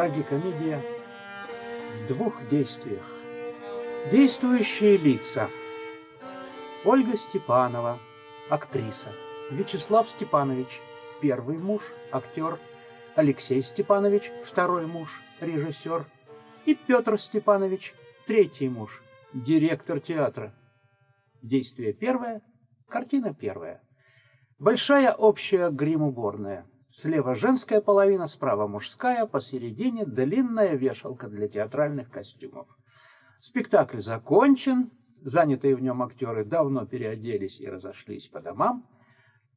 Трагикомедия в двух действиях. Действующие лица. Ольга Степанова, актриса. Вячеслав Степанович, первый муж, актер. Алексей Степанович, второй муж, режиссер. И Петр Степанович, третий муж, директор театра. Действие первое, картина первая. Большая общая грим-уборная. Слева женская половина, справа мужская, посередине длинная вешалка для театральных костюмов. Спектакль закончен, занятые в нем актеры давно переоделись и разошлись по домам.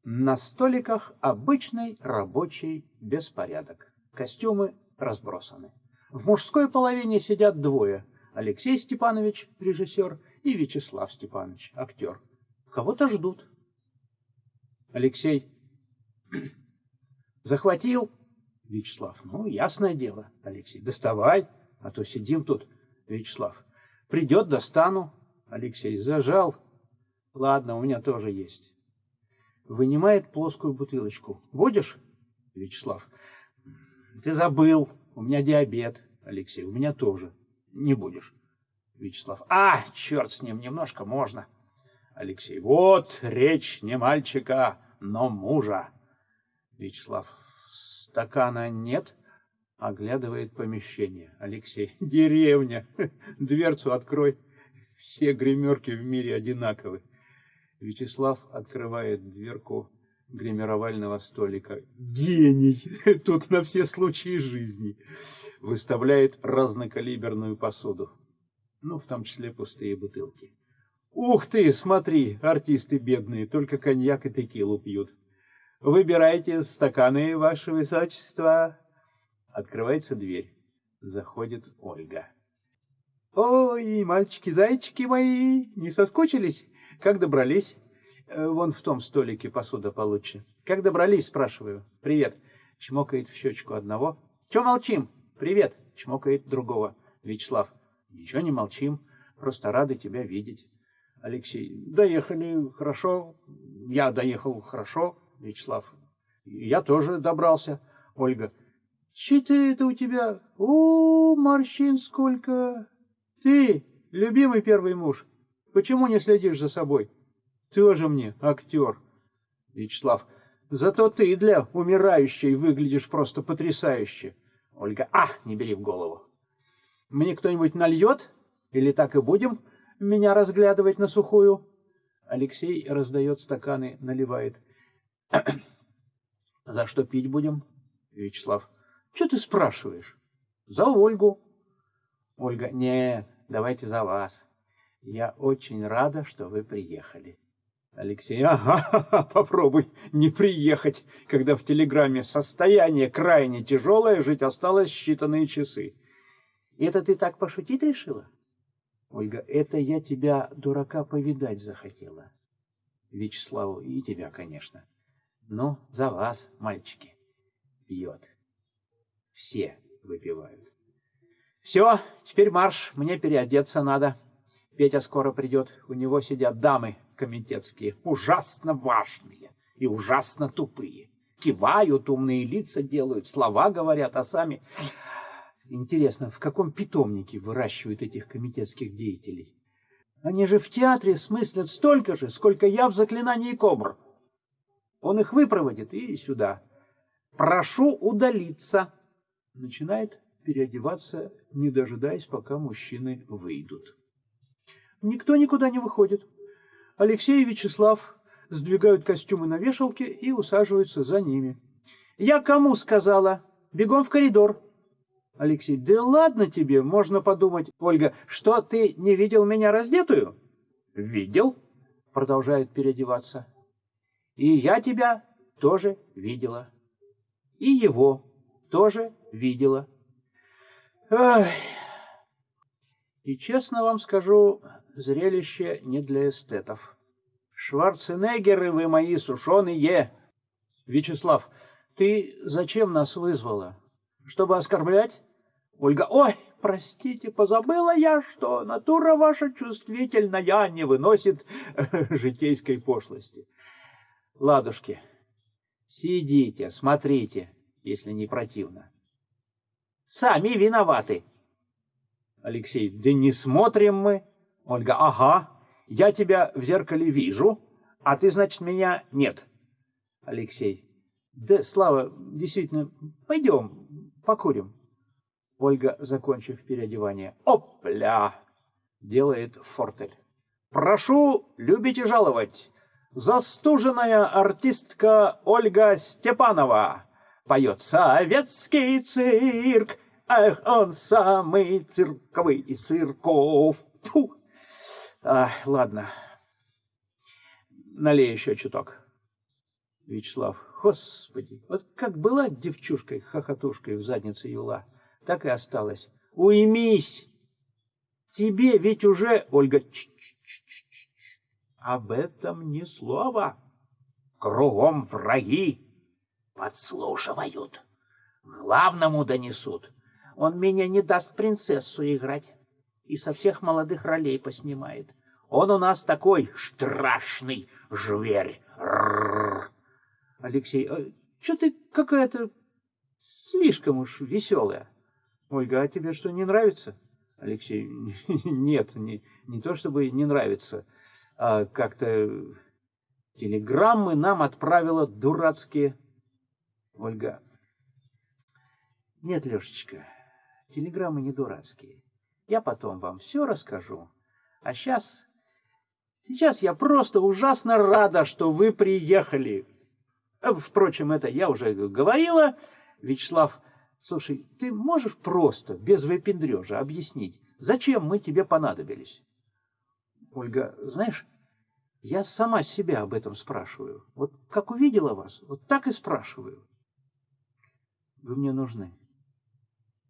На столиках обычный рабочий беспорядок. Костюмы разбросаны. В мужской половине сидят двое. Алексей Степанович, режиссер, и Вячеслав Степанович, актер. Кого-то ждут. Алексей Захватил? Вячеслав. Ну, ясное дело, Алексей. Доставай, а то сидим тут. Вячеслав. Придет, достану. Алексей. Зажал. Ладно, у меня тоже есть. Вынимает плоскую бутылочку. Будешь? Вячеслав. Ты забыл. У меня диабет. Алексей. У меня тоже. Не будешь. Вячеслав. А, черт с ним, немножко можно. Алексей. Вот речь не мальчика, но мужа. Вячеслав. Стакана нет? Оглядывает помещение. Алексей. Деревня. Дверцу открой. Все гримерки в мире одинаковы. Вячеслав открывает дверку гримировального столика. Гений! Тут на все случаи жизни. Выставляет разнокалиберную посуду. Ну, в том числе пустые бутылки. Ух ты, смотри, артисты бедные, только коньяк и текилу пьют. Выбирайте стаканы, ваше высочество. Открывается дверь. Заходит Ольга. Ой, мальчики-зайчики мои, не соскучились? Как добрались? Э, вон в том столике посуда получше. Как добрались, спрашиваю. Привет. Чмокает в щечку одного. Че молчим? Привет. Чмокает другого. Вячеслав. Ничего не молчим. Просто рады тебя видеть. Алексей. Доехали хорошо. Я доехал хорошо. Вячеслав. Я тоже добрался. Ольга. Че это у тебя? О, морщин сколько! Ты, любимый первый муж, почему не следишь за собой? Тоже мне актер. Вячеслав. Зато ты для умирающей выглядишь просто потрясающе. Ольга. А, не бери в голову. Мне кто-нибудь нальет? Или так и будем меня разглядывать на сухую? Алексей раздает стаканы, наливает. За что пить будем? Вячеслав. Что ты спрашиваешь? За Ольгу. Ольга. Не, давайте за вас. Я очень рада, что вы приехали. Алексей. Ага, попробуй не приехать, когда в телеграмме состояние крайне тяжелое, жить осталось считанные часы. Это ты так пошутить решила? Ольга. Это я тебя, дурака, повидать захотела. Вячеславу. И тебя, конечно. Ну, за вас, мальчики, пьет. Все выпивают. Все, теперь марш, мне переодеться надо. Петя скоро придет, у него сидят дамы комитетские, ужасно важные и ужасно тупые. Кивают, умные лица делают, слова говорят, а сами... Интересно, в каком питомнике выращивают этих комитетских деятелей? Они же в театре смыслят столько же, сколько я в заклинании кобр. Он их выпроводит и сюда. Прошу удалиться. Начинает переодеваться, не дожидаясь, пока мужчины выйдут. Никто никуда не выходит. Алексей и Вячеслав сдвигают костюмы на вешалке и усаживаются за ними. «Я кому сказала? Бегом в коридор!» Алексей, да ладно тебе, можно подумать. Ольга, что, ты не видел меня раздетую? Видел, продолжает переодеваться. И я тебя тоже видела. И его тоже видела. Ах. И честно вам скажу, зрелище не для эстетов. Шварценеггеры вы мои сушеные. Вячеслав, ты зачем нас вызвала? Чтобы оскорблять? Ольга, ой, простите, позабыла я, что натура ваша чувствительная не выносит житейской пошлости. Ладушки, сидите, смотрите, если не противно. Сами виноваты. Алексей, да не смотрим мы. Ольга, ага, я тебя в зеркале вижу, а ты, значит, меня нет. Алексей, да, Слава, действительно, пойдем, покурим. Ольга, закончив переодевание, опля, делает фортель. Прошу любить и жаловать. Застуженная артистка Ольга Степанова поет советский цирк. Эх, он самый цирковый из цирков. Фу. А, ладно. Налей еще чуток. Вячеслав, господи, вот как была девчушкой-хохотушкой в заднице юла, так и осталась. Уймись! Тебе ведь уже, Ольга, -ч -ч об этом ни слова. Кругом враги подслушивают. Главному донесут. Он меня не даст принцессу играть и со всех молодых ролей поснимает. Он у нас такой страшный зверь. Алексей, а что ты какая-то слишком уж веселая? Ольга, а тебе что, не нравится? Алексей, нет, не, не то чтобы не нравится, как-то телеграммы нам отправила дурацкие. Ольга, нет, Лешечка, телеграммы не дурацкие. Я потом вам все расскажу. А сейчас... Сейчас я просто ужасно рада, что вы приехали. Э, впрочем, это я уже говорила. Вячеслав, слушай, ты можешь просто, без выпендрежа, объяснить, зачем мы тебе понадобились? Ольга, знаешь, я сама себя об этом спрашиваю. Вот как увидела вас, вот так и спрашиваю. Вы мне нужны.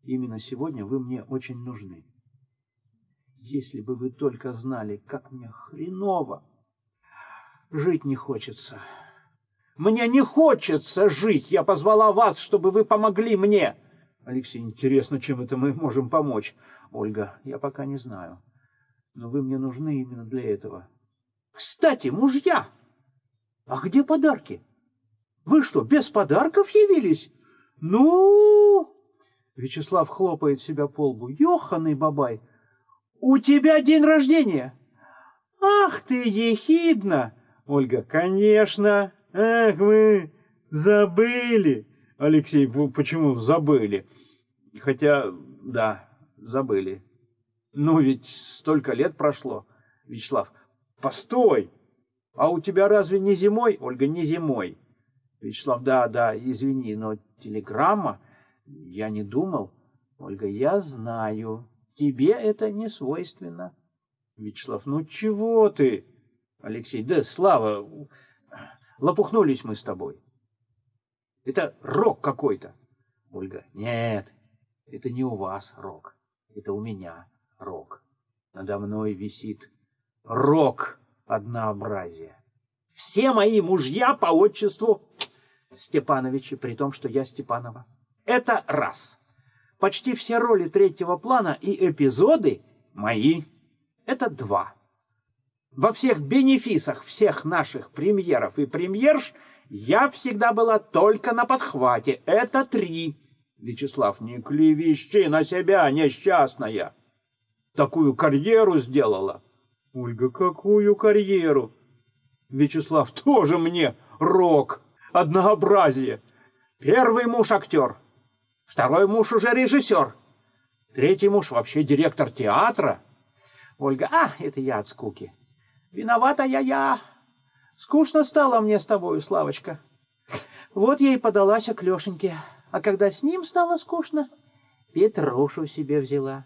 Именно сегодня вы мне очень нужны. Если бы вы только знали, как мне хреново. Жить не хочется. Мне не хочется жить. Я позвала вас, чтобы вы помогли мне. Алексей, интересно, чем это мы можем помочь? Ольга, я пока не знаю. Но вы мне нужны именно для этого. Кстати, мужья, а где подарки? Вы что, без подарков явились? Ну... Вячеслав хлопает себя по лбу. Ёханый бабай, у тебя день рождения. Ах ты, ехидна! Ольга, конечно. Ах, вы забыли. Алексей, почему забыли? Хотя, да, забыли. Ну, ведь столько лет прошло. Вячеслав, постой. А у тебя разве не зимой? Ольга, не зимой. Вячеслав, да, да, извини, но телеграмма, я не думал. Ольга, я знаю. Тебе это не свойственно. Вячеслав, ну чего ты? Алексей, да, Слава, лопухнулись мы с тобой. Это рок какой-то. Ольга, нет, это не у вас рок, это у меня рок. Надо мной висит рок однообразия. Все мои мужья по отчеству Степановичи, при том, что я Степанова. Это раз. Почти все роли третьего плана и эпизоды мои. Это два. Во всех бенефисах всех наших премьеров и премьерш я всегда была только на подхвате. Это три. Вячеслав, не клевещи на себя, несчастная. Такую карьеру сделала. Ольга, какую карьеру? Вячеслав, тоже мне рок, однообразие. Первый муж актер, Второй муж уже режиссер. Третий муж вообще директор театра. Ольга, а, это я от скуки. Виновата я я. Скучно стало мне с тобою, Славочка. Вот я и подалась к Лешеньке. А когда с ним стало скучно, Петрушу себе взяла.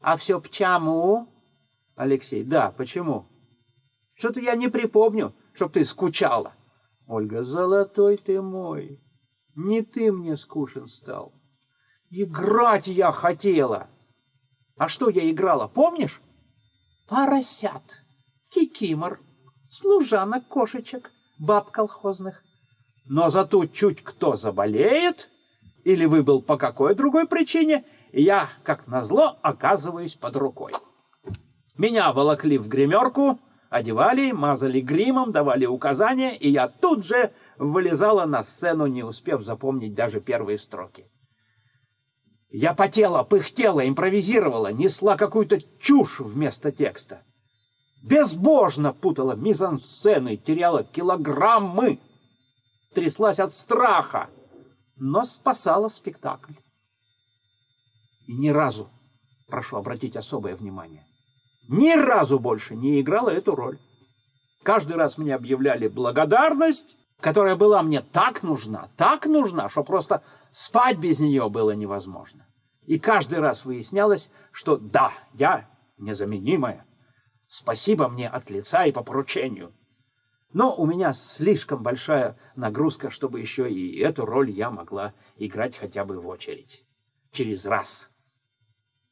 А все почему? Алексей, да, почему? Что-то я не припомню, чтоб ты скучала. Ольга, золотой ты мой, не ты мне скучен стал. Играть я хотела. А что я играла, помнишь? Поросят, кикимор, служанок, кошечек, баб колхозных. Но зато чуть кто заболеет, или выбыл по какой другой причине, я, как назло, оказываюсь под рукой. Меня волокли в гримерку, одевали, мазали гримом, давали указания, и я тут же вылезала на сцену, не успев запомнить даже первые строки. Я потела, пыхтела, импровизировала, несла какую-то чушь вместо текста. Безбожно путала мизансцены, теряла килограммы, тряслась от страха, но спасала спектакль. И ни разу, прошу обратить особое внимание, ни разу больше не играла эту роль. Каждый раз мне объявляли благодарность, которая была мне так нужна, так нужна, что просто спать без нее было невозможно. И каждый раз выяснялось, что да, я незаменимая. Спасибо мне от лица и по поручению. Но у меня слишком большая нагрузка, чтобы еще и эту роль я могла играть хотя бы в очередь. Через раз.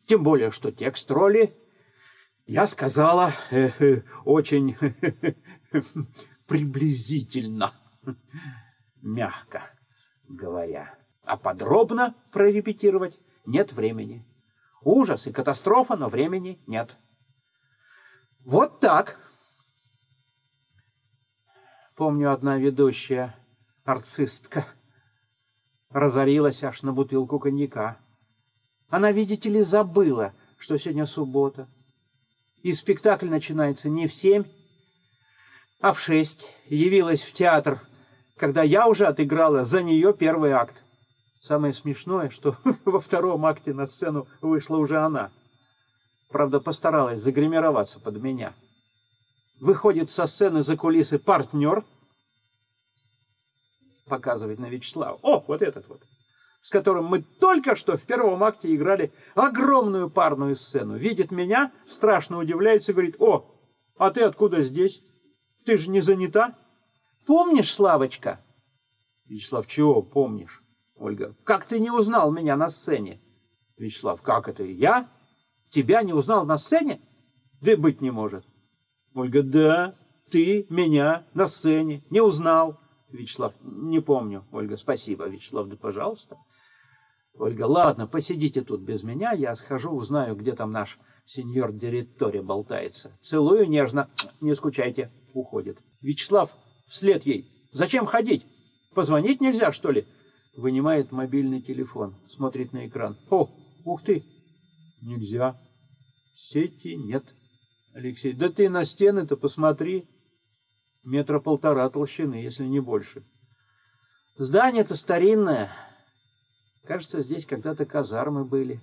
Тем более, что текст роли я сказала э, э, очень приблизительно, мягко говоря. А подробно прорепетировать нет времени. Ужас и катастрофа, но времени нет. Вот так. Помню, одна ведущая, арцистка, разорилась аж на бутылку коньяка. Она, видите ли, забыла, что сегодня суббота. И спектакль начинается не в семь, а в шесть. Явилась в театр, когда я уже отыграла за нее первый акт. Самое смешное, что во втором акте на сцену вышла уже она. Правда, постаралась загримироваться под меня. Выходит со сцены за кулисы партнер, показывает на Вячеслава. О, вот этот вот, с которым мы только что в первом акте играли огромную парную сцену. Видит меня, страшно удивляется говорит, о, а ты откуда здесь? Ты же не занята? Помнишь, Славочка? Вячеслав, чего помнишь? Ольга, как ты не узнал меня на сцене? Вячеслав, как это, я? Тебя не узнал на сцене? Да быть не может. Ольга, да, ты меня на сцене не узнал. Вячеслав, не помню. Ольга, спасибо. Вячеслав, да пожалуйста. Ольга, ладно, посидите тут без меня, я схожу, узнаю, где там наш сеньор директори болтается. Целую нежно, не скучайте, уходит. Вячеслав вслед ей, зачем ходить? Позвонить нельзя, что ли? Вынимает мобильный телефон, смотрит на экран. О, ух ты, Нельзя. Сети нет. Алексей, да ты на стены-то посмотри. Метра полтора толщины, если не больше. Здание-то старинное. Кажется, здесь когда-то казармы были.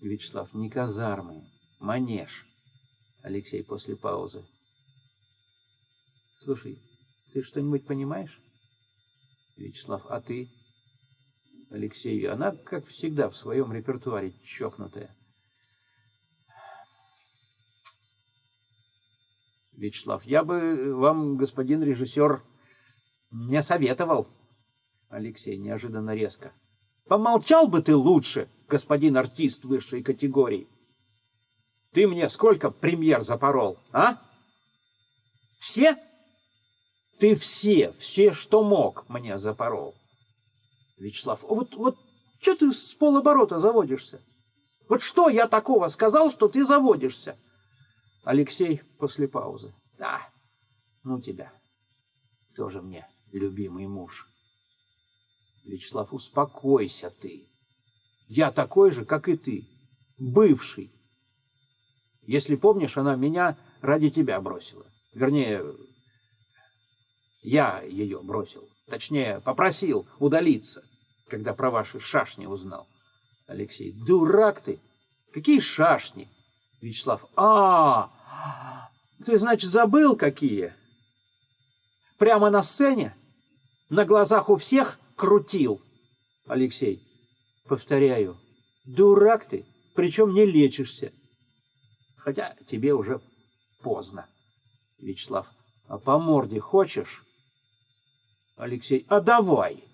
Вячеслав, не казармы, манеж. Алексей после паузы. Слушай, ты что-нибудь понимаешь? Вячеслав, а ты? Алексею. Она, как всегда, в своем репертуаре чокнутая. Вячеслав, я бы вам, господин режиссер, не советовал. Алексей неожиданно резко. Помолчал бы ты лучше, господин артист высшей категории. Ты мне сколько премьер запорол, а? Все? Ты все, все, что мог, мне запорол. Вячеслав, вот, вот что ты с полоборота заводишься? Вот что я такого сказал, что ты заводишься? Алексей после паузы. Да, ну тебя. Тоже мне любимый муж. Вячеслав, успокойся ты. Я такой же, как и ты. Бывший. Если помнишь, она меня ради тебя бросила. Вернее, я ее бросил. Точнее, попросил удалиться когда про ваши шашни узнал. Алексей, дурак ты! Какие шашни? Вячеслав, а, ты, значит, забыл какие? Прямо на сцене? На глазах у всех крутил? Алексей, повторяю, дурак ты, причем не лечишься. Хотя тебе уже поздно. Вячеслав, а по морде хочешь? Алексей, а давай.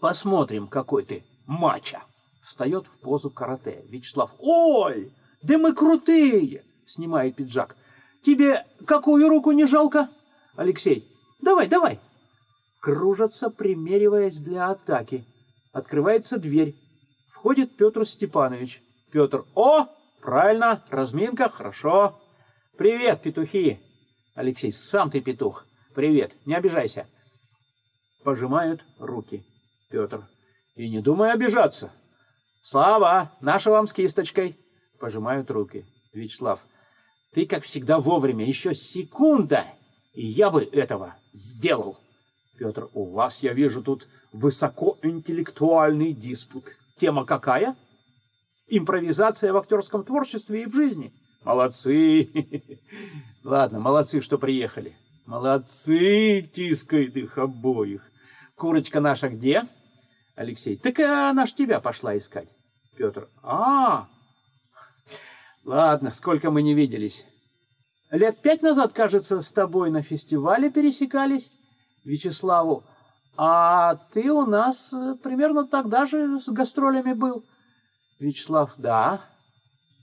Посмотрим, какой ты мача. Встает в позу карате. Вячеслав. Ой, да мы крутые! Снимает пиджак. Тебе какую руку не жалко? Алексей. Давай, давай. Кружатся, примериваясь для атаки. Открывается дверь. Входит Петр Степанович. Петр. О, правильно, разминка, хорошо. Привет, петухи. Алексей, сам ты петух. привет, не обижайся. Пожимают руки. Петр. И не думай обижаться. Слава, наша вам с кисточкой. Пожимают руки. Вячеслав. Ты, как всегда, вовремя. Еще секунда, и я бы этого сделал. Петр, у вас, я вижу, тут высокоинтеллектуальный диспут. Тема какая? Импровизация в актерском творчестве и в жизни. Молодцы. Ладно, молодцы, что приехали. Молодцы, тискает их обоих. Курочка наша где? Алексей. Так она ж тебя пошла искать. Петр. А, ладно, сколько мы не виделись. Лет пять назад, кажется, с тобой на фестивале пересекались. Вячеславу. А ты у нас э, примерно тогда же с гастролями был. Вячеслав. Да.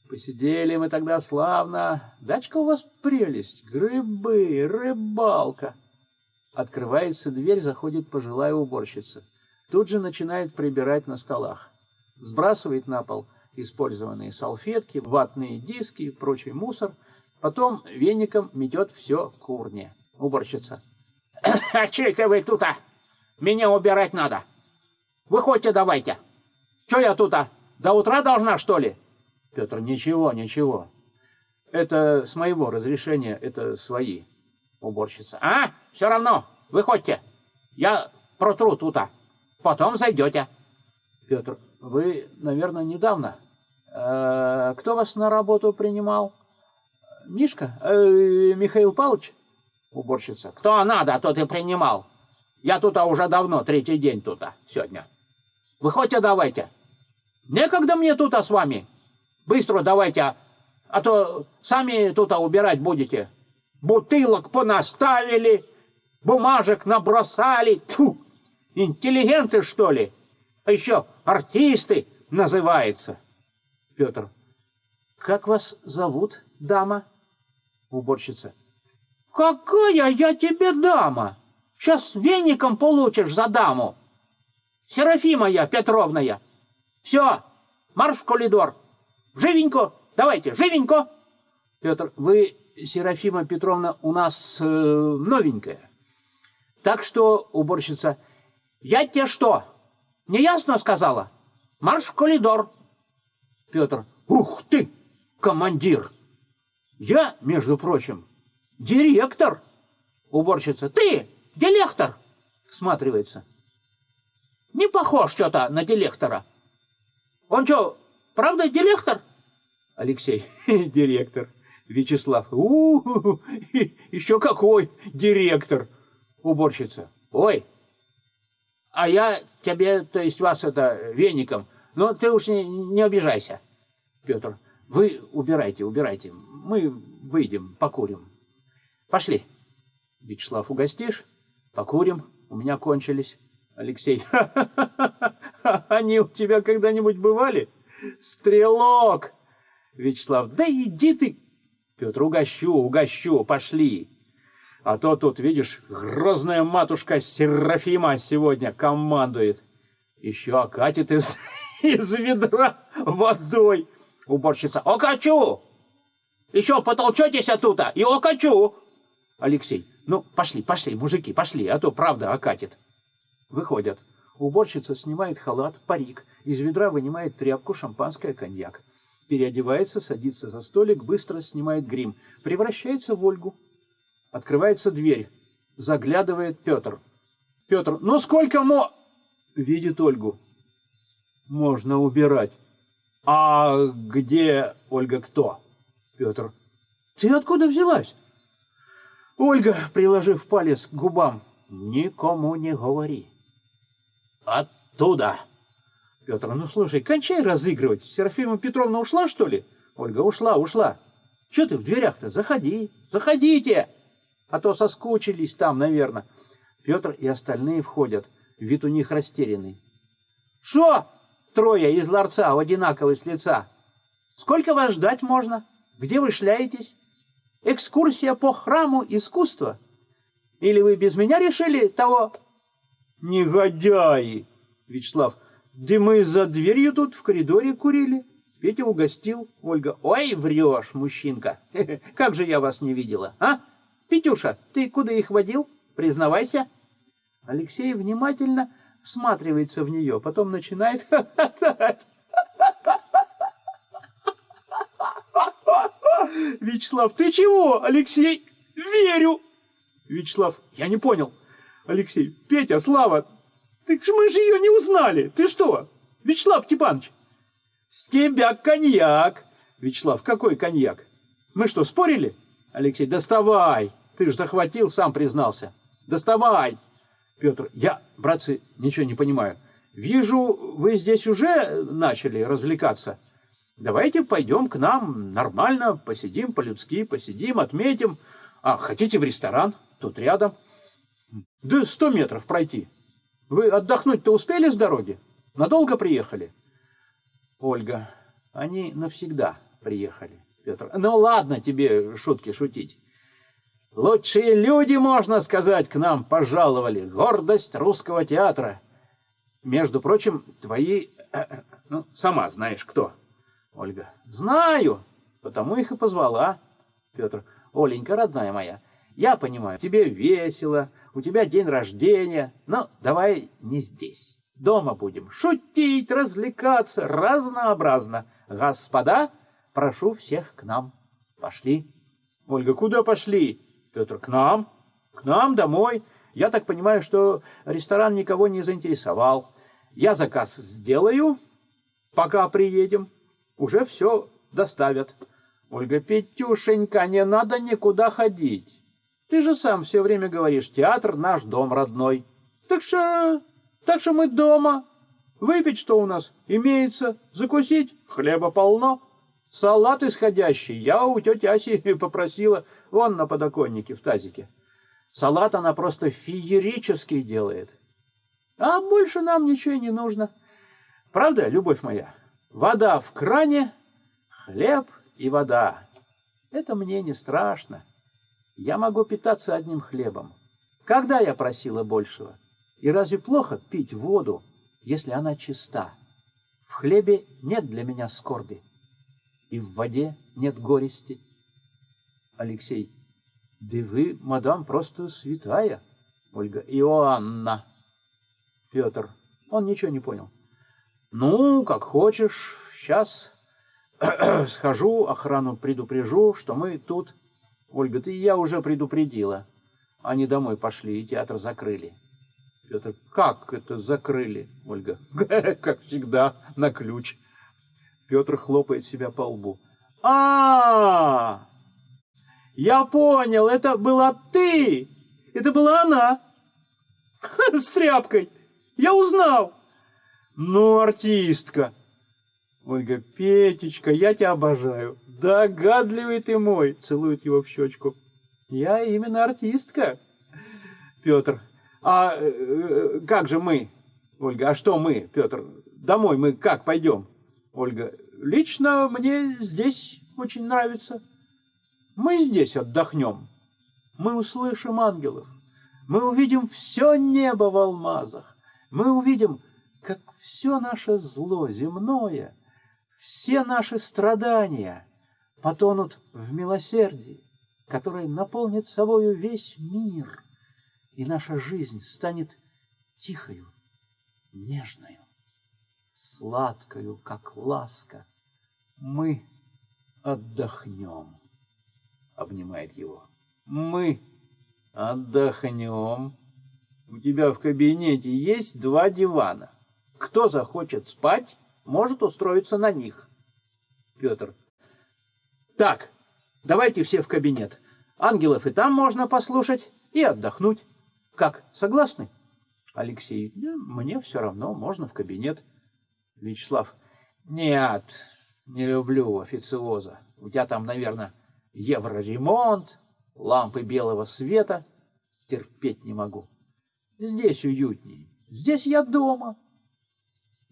Посидели мы тогда славно. Дачка у вас прелесть. Грибы, рыбалка. Открывается дверь, заходит пожилая уборщица. Тут же начинает прибирать на столах. Сбрасывает на пол использованные салфетки, ватные диски и прочий мусор. Потом веником метет все к урне. Уборщица. «А че это вы тут, а? Меня убирать надо. Выходите давайте. Че я тут, а? До утра должна, что ли?» Петр, ничего, ничего. Это с моего разрешения, это свои. Уборщица. А, все равно, выходите. Я протру тута. Потом зайдете. Петр, вы, наверное, недавно. Э, кто вас на работу принимал? Мишка? Э, Михаил Павлович? Уборщица. Кто надо, тот и принимал. Я тут а уже давно, третий день тут а, сегодня. Выходите давайте. Некогда мне тут а с вами. Быстро давайте, а, а то сами тут а убирать будете. Бутылок понаставили, бумажек набросали. Тьфу! Интеллигенты, что ли? А еще артисты называется. Петр. Как вас зовут, дама? Уборщица. Какая я тебе дама? Сейчас веником получишь за даму. Серафима я, Петровна я. Все, марш в коридор. Живенько, давайте, живенько. Петр, вы, Серафима Петровна, у нас э, новенькая. Так что, уборщица, я тебе что, неясно сказала? Марш в коридор. Петр, ух ты, командир. Я, между прочим, директор. Уборщица, ты, директор. Всматривается. Не похож что-то на директора. Он что, правда директор? Алексей, директор. Вячеслав, у, -у, -у еще какой директор. Уборщица, ой, а я тебе, то есть вас это, веником, но ты уж не, не обижайся. Петр, вы убирайте, убирайте, мы выйдем, покурим. Пошли. Вячеслав, угостишь? Покурим, у меня кончились. Алексей, они у тебя когда-нибудь бывали? Стрелок! Вячеслав, да иди ты! Петр, угощу, угощу, пошли. А то тут, видишь, грозная матушка Серафима сегодня командует. Еще окатит из, из ведра водой. Уборщица, окачу! Еще потолчетесь оттуда и окачу! Алексей, ну, пошли, пошли, мужики, пошли, а то правда окатит. Выходят. Уборщица снимает халат, парик, из ведра вынимает тряпку, шампанское, коньяк. Переодевается, садится за столик, быстро снимает грим, превращается в Ольгу. Открывается дверь. Заглядывает Петр. Петр, ну сколько мо... Видит Ольгу. Можно убирать. А где Ольга кто? Петр. Ты откуда взялась? Ольга, приложив палец к губам. Никому не говори. Оттуда. Петр, ну слушай, кончай разыгрывать. Серафима Петровна ушла, что ли? Ольга, ушла, ушла. Че ты в дверях-то? Заходи, заходите. А то соскучились там, наверное. Петр и остальные входят. Вид у них растерянный. Что? Трое из ларца, одинаковые с лица. Сколько вас ждать можно? Где вы шляетесь? Экскурсия по храму искусства? Или вы без меня решили того Негодяи! Вячеслав, да мы за дверью тут в коридоре курили. Петя угостил. Ольга, ой, врешь, мужчинка. Как же я вас не видела, а? Петюша, ты куда их водил? Признавайся. Алексей внимательно всматривается в нее, потом начинает хохотать. Вячеслав, ты чего, Алексей? Верю. Вячеслав, я не понял. Алексей, Петя, Слава, ты мы же ее не узнали. Ты что? Вячеслав Степанович, с тебя коньяк. Вячеслав, какой коньяк? Мы что, спорили? Алексей, доставай. Ты же захватил, сам признался. Доставай. Петр, я, братцы, ничего не понимаю. Вижу, вы здесь уже начали развлекаться. Давайте пойдем к нам нормально, посидим по-людски, посидим, отметим. А, хотите в ресторан? Тут рядом. Да сто метров пройти. Вы отдохнуть-то успели с дороги? Надолго приехали? Ольга, они навсегда приехали. Петр, ну ладно тебе шутки шутить. Лучшие люди, можно сказать, к нам пожаловали. Гордость русского театра. Между прочим, твои... Э, э, ну, сама знаешь, кто. Ольга. Знаю, потому их и позвала. Петр. Оленька, родная моя, я понимаю, тебе весело, у тебя день рождения, но давай не здесь. Дома будем шутить, развлекаться, разнообразно. Господа, прошу всех к нам. Пошли. Ольга, куда пошли? Петр, к нам. К нам домой. Я так понимаю, что ресторан никого не заинтересовал. Я заказ сделаю, пока приедем уже все доставят. Ольга, Петюшенька, не надо никуда ходить. Ты же сам все время говоришь, театр наш дом родной. Так что, так что мы дома. Выпить что у нас имеется, закусить хлеба полно. Салат исходящий я у тети Аси попросила, вон на подоконнике в тазике. Салат она просто феерический делает. А больше нам ничего и не нужно. Правда, любовь моя? Вода в кране, хлеб и вода. Это мне не страшно. Я могу питаться одним хлебом. Когда я просила большего? И разве плохо пить воду, если она чиста? В хлебе нет для меня скорби, и в воде нет горести. Алексей, да вы, мадам, просто святая. Ольга, Иоанна. Петр, он ничего не понял. Ну, как хочешь, сейчас схожу, охрану предупрежу, что мы тут. Ольга, ты я уже предупредила. Они домой пошли и театр закрыли. Петр, как это закрыли? Ольга, как всегда, на ключ. Петр хлопает себя по лбу. А, -а, я понял, это была ты, это была она с тряпкой. Я узнал. Ну, артистка. Ольга, Петечка, я тебя обожаю. Догадливый ты мой. Целует его в щечку. Я именно артистка. Петр, а э, как же мы? Ольга, а что мы, Петр? Домой мы как пойдем? Ольга, лично мне здесь очень нравится. Мы здесь отдохнем. Мы услышим ангелов. Мы увидим все небо в алмазах. Мы увидим как все наше зло земное, все наши страдания потонут в милосердии, которое наполнит собою весь мир, и наша жизнь станет тихою, нежною, сладкою, как ласка. Мы отдохнем, обнимает его. Мы отдохнем. У тебя в кабинете есть два дивана. Кто захочет спать, может устроиться на них. Петр. Так, давайте все в кабинет. Ангелов и там можно послушать и отдохнуть. Как, согласны? Алексей. Да, мне все равно, можно в кабинет. Вячеслав. Нет, не люблю официоза. У тебя там, наверное, евроремонт, лампы белого света. Терпеть не могу. Здесь уютнее. Здесь я дома.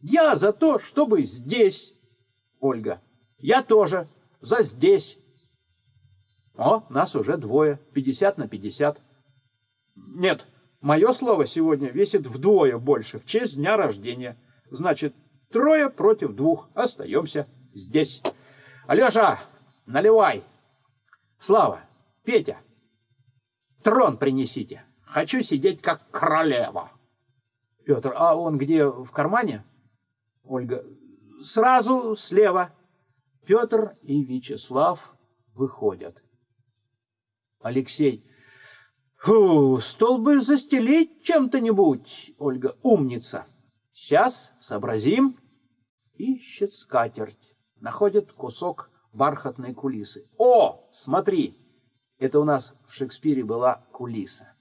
Я за то, чтобы здесь. Ольга. Я тоже. За здесь. О, нас уже двое. Пятьдесят на пятьдесят. Нет, мое слово сегодня весит вдвое больше в честь дня рождения. Значит, трое против двух. Остаемся здесь. Алеша, наливай. Слава, Петя, трон принесите. Хочу сидеть как королева. Петр, а он где, в кармане? Ольга, сразу слева. Петр и Вячеслав выходят. Алексей, Фу, стол бы застелить чем-то-нибудь. Ольга, умница. Сейчас сообразим. Ищет скатерть. Находит кусок бархатной кулисы. О, смотри, это у нас в Шекспире была кулиса.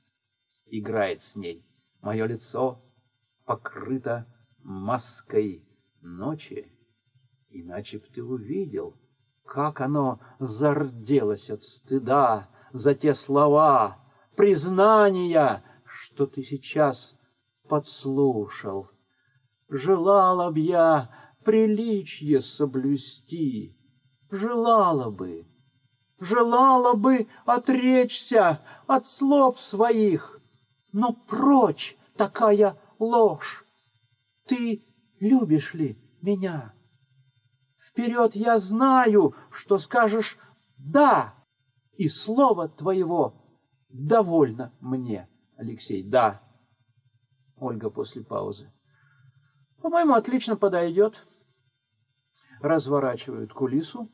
Играет с ней. Мое лицо покрыто маской ночи. Иначе б ты увидел, как оно зарделось от стыда за те слова, признания, что ты сейчас подслушал. Желала б я приличие соблюсти, желала бы, желала бы отречься от слов своих, но прочь такая ложь. Ты любишь ли меня? Вперед я знаю, что скажешь «да», и слово твоего довольно мне, Алексей. Да. Ольга после паузы. По-моему, отлично подойдет. Разворачивают кулису.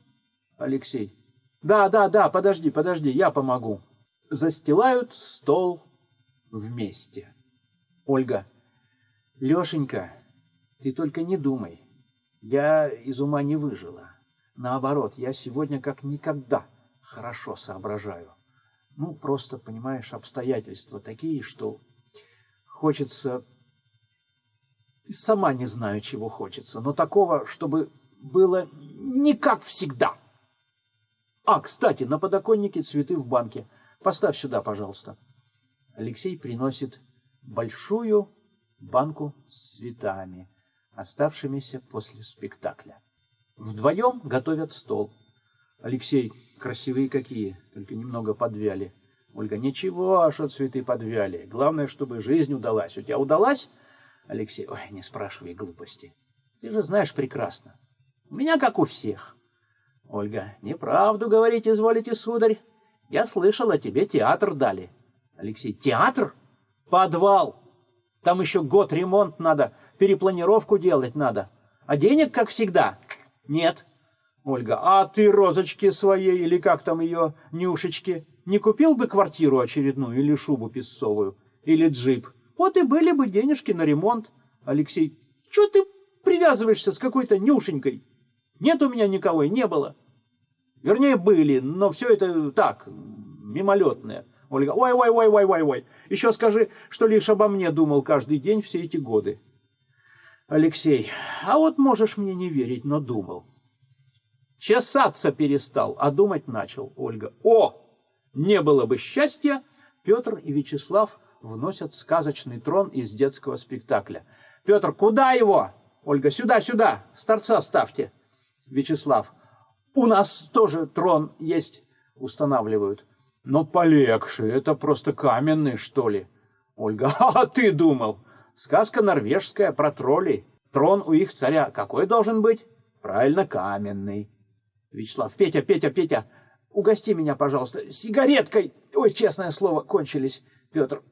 Алексей. Да, да, да, подожди, подожди, я помогу. Застилают стол вместе. Ольга. Лешенька, ты только не думай. Я из ума не выжила. Наоборот, я сегодня как никогда хорошо соображаю. Ну, просто, понимаешь, обстоятельства такие, что хочется... Сама не знаю, чего хочется, но такого, чтобы было не как всегда. А, кстати, на подоконнике цветы в банке. Поставь сюда, пожалуйста. Алексей приносит большую банку с цветами, оставшимися после спектакля. Вдвоем готовят стол. Алексей, красивые какие, только немного подвяли. Ольга, ничего, что цветы подвяли. Главное, чтобы жизнь удалась. У тебя удалась? Алексей, ой, не спрашивай глупости. Ты же знаешь прекрасно. У меня как у всех. Ольга, неправду говорить изволите, сударь. Я слышала, тебе театр дали. Алексей, театр? Подвал. Там еще год ремонт надо, перепланировку делать надо. А денег, как всегда, нет. Ольга, а ты розочки своей, или как там ее, Нюшечки, не купил бы квартиру очередную, или шубу песцовую, или джип? Вот и были бы денежки на ремонт. Алексей, что ты привязываешься с какой-то Нюшенькой? Нет у меня никого и не было. Вернее, были, но все это так, мимолетное. Ольга, ой-ой-ой-ой-ой-ой, еще скажи, что лишь обо мне думал каждый день все эти годы. Алексей, а вот можешь мне не верить, но думал. Чесаться перестал, а думать начал. Ольга. О! Не было бы счастья! Петр и Вячеслав вносят сказочный трон из детского спектакля. Петр, куда его? Ольга, сюда, сюда, с торца ставьте. Вячеслав, у нас тоже трон есть, устанавливают. Но полегче, это просто каменный, что ли? Ольга, а ты думал? Сказка норвежская про троллей. Трон у их царя какой должен быть? Правильно, каменный. Вячеслав, Петя, Петя, Петя, угости меня, пожалуйста, сигареткой. Ой, честное слово, кончились. Петр,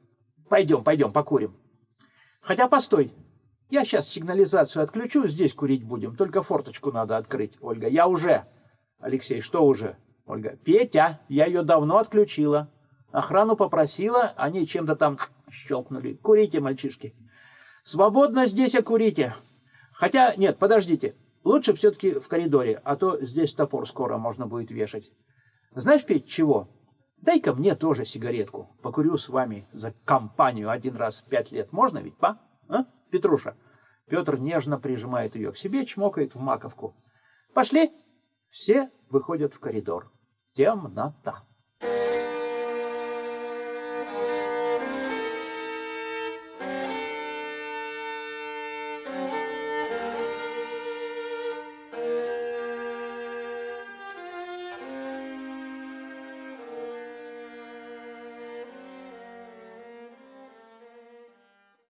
пойдем, пойдем, покурим. Хотя, постой, я сейчас сигнализацию отключу, здесь курить будем, только форточку надо открыть. Ольга, я уже. Алексей, что уже? Ольга, Петя, я ее давно отключила. Охрану попросила, они чем-то там щелкнули. Курите, мальчишки. Свободно здесь окурите. Хотя, нет, подождите. Лучше все-таки в коридоре, а то здесь топор скоро можно будет вешать. Знаешь, Петь, чего? Дай-ка мне тоже сигаретку. Покурю с вами за компанию один раз в пять лет. Можно ведь, па? А, Петруша? Петр нежно прижимает ее к себе, чмокает в маковку. Пошли. Все выходят в коридор. Темнота.